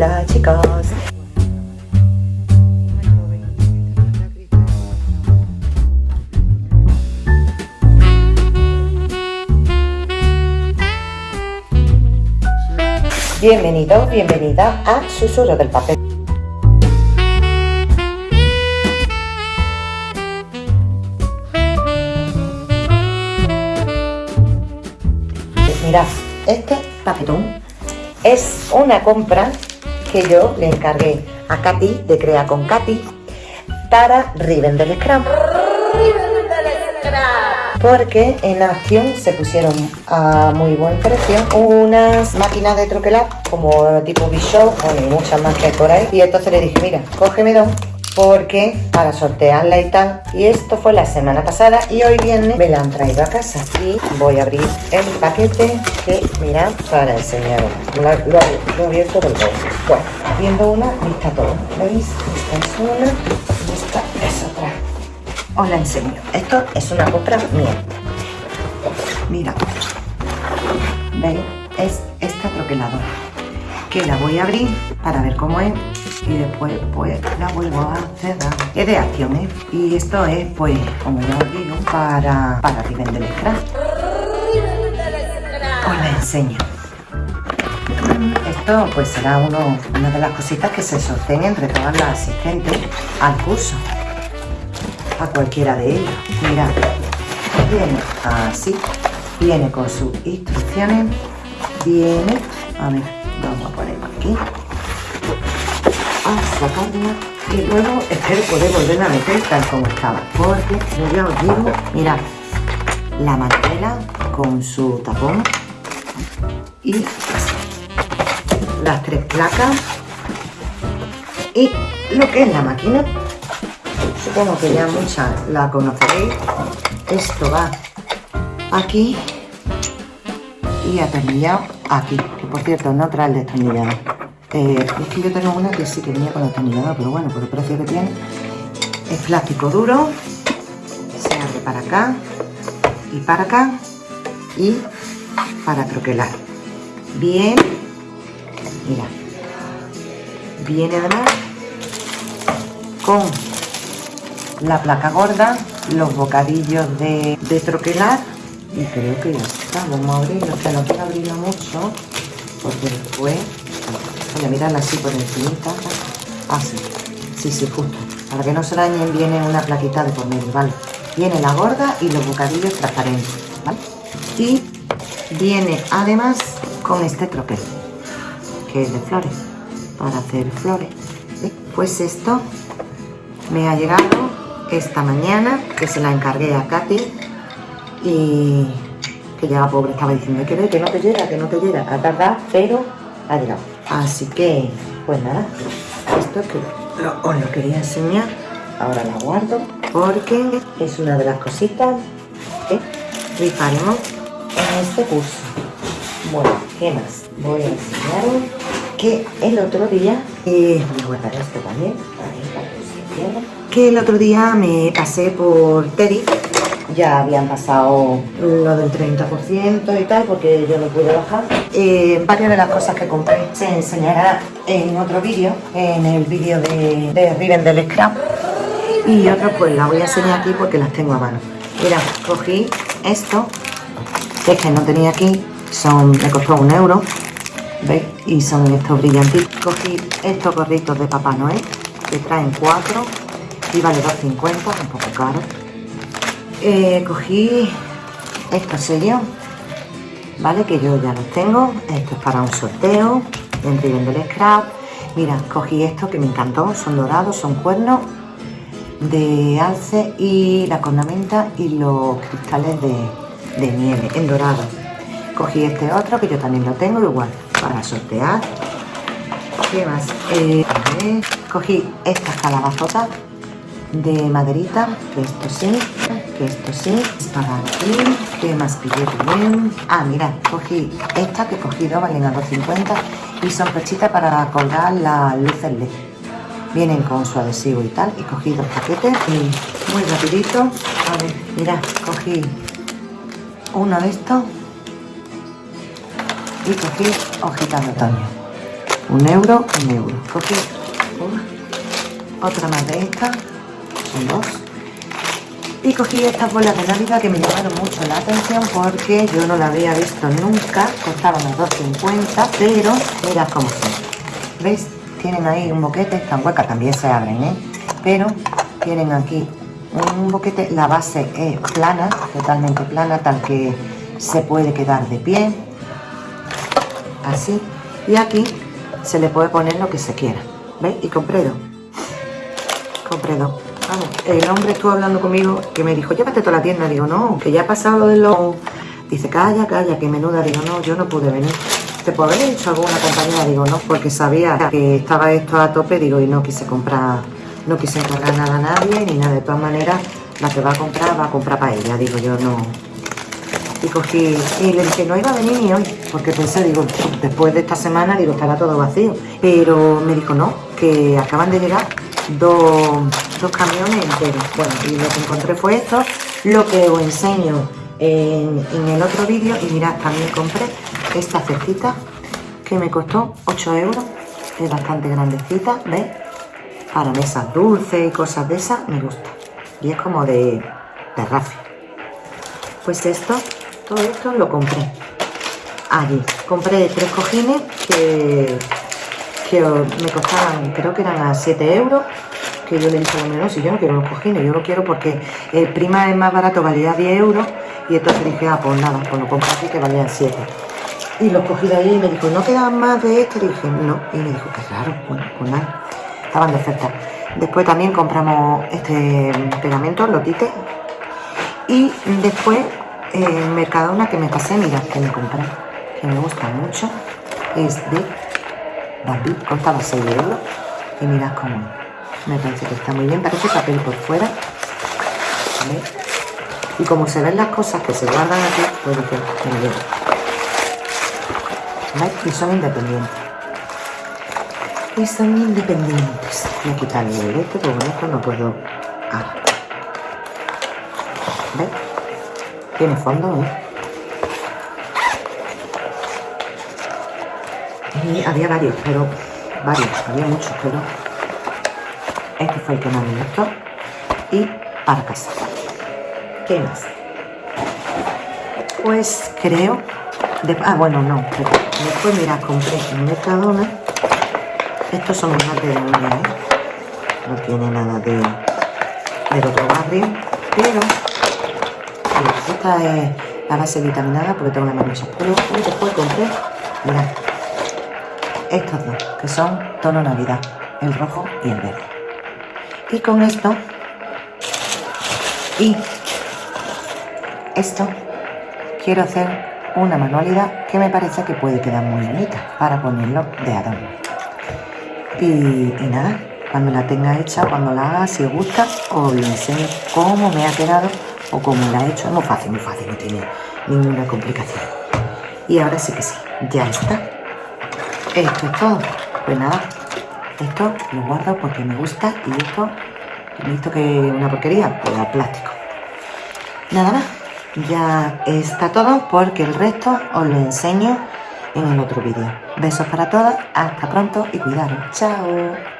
Chicos. Bienvenido, bienvenida a Susurro del Papel. Pues mirad, este papelón es una compra que yo le encargué a Katy de Crea con Katy para Riven del Scrum. Porque en acción se pusieron a muy buen precio unas máquinas de troquelar como tipo Bishop o muchas más que hay por ahí. Y entonces le dije, mira, cógeme dos porque para sortearla y tal y esto fue la semana pasada y hoy viene me la han traído a casa y voy a abrir el paquete que mirad para enseñaros lo, lo, he abierto del todo. Bueno viendo una vista todo. Veis esta es una y esta es otra. Os la enseño esto es una compra mía. Mira. Veis es esta troqueladora que la voy a abrir para ver cómo es y después pues la vuelvo a cerrar. Es de acciones y esto es pues como ya os digo para para vender el scrap os la enseño. Esto pues será uno, una de las cositas que se sorteen entre todas las asistentes al curso. A cualquiera de ellas. Mirad viene así. Viene con sus instrucciones. Viene a ver vamos a poner aquí a sacarla y luego espero poder volver a meter tal como estaba porque yo os digo mirad la mantela con su tapón y las tres placas y lo que es la máquina. Supongo que ya muchas la conoceréis. Esto va aquí y atornillado aquí que por cierto no trae el destornillador eh, es que yo tengo una que sí que venía con atornillador, pero bueno, por el precio que tiene. Es plástico duro, se abre para acá y para acá y para troquelar. Bien, mira, viene además con la placa gorda, los bocadillos de, de troquelar y creo que ya está. Vamos a abrirlo, que no quiero abrirlo mucho porque después Voy a así por encima. Así. Sí, sí, justo. Para que no se dañen viene una plaquita de por medio, ¿vale? Viene la gorda y los bocadillos transparentes, ¿vale? Y viene además con este troquel, que es de flores, para hacer flores. Pues esto me ha llegado esta mañana, que se la encargué a Katy y que ya la pobre estaba diciendo que, no te llega, que no te llega, a tardar, pero ha llegado. Así que, pues nada, esto que os lo quería enseñar, ahora la guardo porque es una de las cositas que rifaremos en este curso. Bueno, ¿qué más? Voy a enseñaros que el otro día, eh, voy a guardar esto también, que el otro día me pasé por Teddy ya habían pasado lo del 30% y tal, porque yo no pude bajar. Eh, varias de las cosas que compré se enseñará en otro vídeo, en el vídeo de, de Riven del Scrap. Y otras pues las voy a enseñar aquí porque las tengo a mano. Mira, cogí esto, que es que no tenía aquí, son, me costó un euro, ¿veis? Y son estos brillantitos. Cogí estos gorritos de Papá Noel, que traen cuatro y vale 2,50, un poco caro eh, cogí estos sellos, ¿vale? Que yo ya los tengo. Esto es para un sorteo dentro del scrap. Mira, cogí esto que me encantó. Son dorados, son cuernos de alce y la cornamenta y los cristales de, de nieve en dorado. Cogí este otro que yo también lo tengo igual para sortear. ¿Qué más? Eh, cogí estas calabazotas de maderita, que esto sí, esto sí, para aquí, que más pillé bien. Ah, mira, cogí esta que he cogido, valen a 2.50 y son pechitas para colgar las luces LED. Vienen con su adhesivo y tal, y cogí dos paquetes y muy rapidito. A ver, mira, cogí uno de estos y cogí hojitas de otoño. un euro, un euro. Cogí otra más de estas, son dos. Y cogí estas bolas de Navidad que me llamaron mucho la atención porque yo no la había visto nunca, costaban los 2,50, pero mirad cómo son. ¿Veis? Tienen ahí un boquete, están huecas, también se abren, ¿eh? Pero tienen aquí un boquete, la base es plana, totalmente plana, tal que se puede quedar de pie, así, y aquí se le puede poner lo que se quiera, ¿veis? Y compré dos, compré dos. Vamos, el hombre estuvo hablando conmigo que me dijo, llévate toda la tienda, digo, no, que ya ha pasado lo de los... Dice, calla, calla, que menuda, digo, no, yo no pude venir. ¿Te puedo haber hecho alguna compañía? Digo, no, porque sabía que estaba esto a tope, digo, y no quise comprar no quise encargar nada a nadie ni nada, de todas maneras la que va a comprar va a comprar para ella, digo yo no. Y cogí, y le dije, no iba a venir ni hoy, porque pensé, digo, después de esta semana, digo, estará todo vacío. Pero me dijo, no, que acaban de llegar dos, camiones enteros. Bueno, y lo que encontré fue esto, lo que os enseño en, en el otro vídeo. Y mirad, también compré esta cestita que me costó 8 euros, es bastante grandecita, ¿ves? para mesas dulces y cosas de esas, me gusta. Y es como de, de Pues esto, todo esto lo compré allí. Compré tres cojines que, que me costaban, creo que eran a 7 euros. Que yo le dije a no, si yo no quiero los cojines, yo lo quiero porque el prima es más barato, valía 10 euros. Y entonces dije, ah, pues nada, pues lo compré aquí que valían 7. Y los cogí de ahí y me dijo, ¿no quedan más de esto? Y dije, no. Y me dijo, qué raro, bueno, pues nada estaban de oferta. Después también compramos este pegamento, lotite. Y después en Mercadona que me pasé, mira, que me compré, que me gusta mucho, es de Bambi, costaba 6 euros. Y mirad cómo me parece que está muy bien, parece papel por fuera. Y como se ven las cosas que se guardan aquí, pues dije, me lo Y son independientes y son independientes. Voy a quitarle el este porque con esto no puedo. Ah. ¿Ves? Tiene fondo, ¿eh? Había varios, pero. Varios, había muchos, pero. Este fue el que más me gustó. Y para casa. ¿Qué más? Pues creo. ah, bueno, no. después, mira, compré en Mercadona estos son más de uña, ¿eh? No tiene nada de, del otro barrio, pero esta es la base vitaminada porque tengo la mano pero después compré, mirad, estos dos, que son tono navidad, el rojo y el verde. Y con esto, y esto, quiero hacer una manualidad que me parece que puede quedar muy bonita para ponerlo de adorno. Y, nada, cuando la tenga hecha, cuando la haga, si os gusta, os lo enseño cómo me ha quedado o cómo la he hecho. Es muy fácil, muy fácil, no tiene ninguna complicación. Y ahora sí que sí, ya está. Esto es todo. Pues nada, esto lo guardo porque me gusta y esto, visto que es una porquería, pues a plástico. Nada más, ya está todo porque el resto os lo enseño en el otro vídeo. Besos para todas, hasta pronto y cuidaros. Chao.